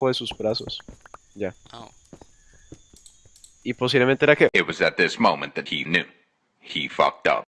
de sus brazos. Ya. Oh. Y posiblemente era que It was at this moment that he knew. He fucked up.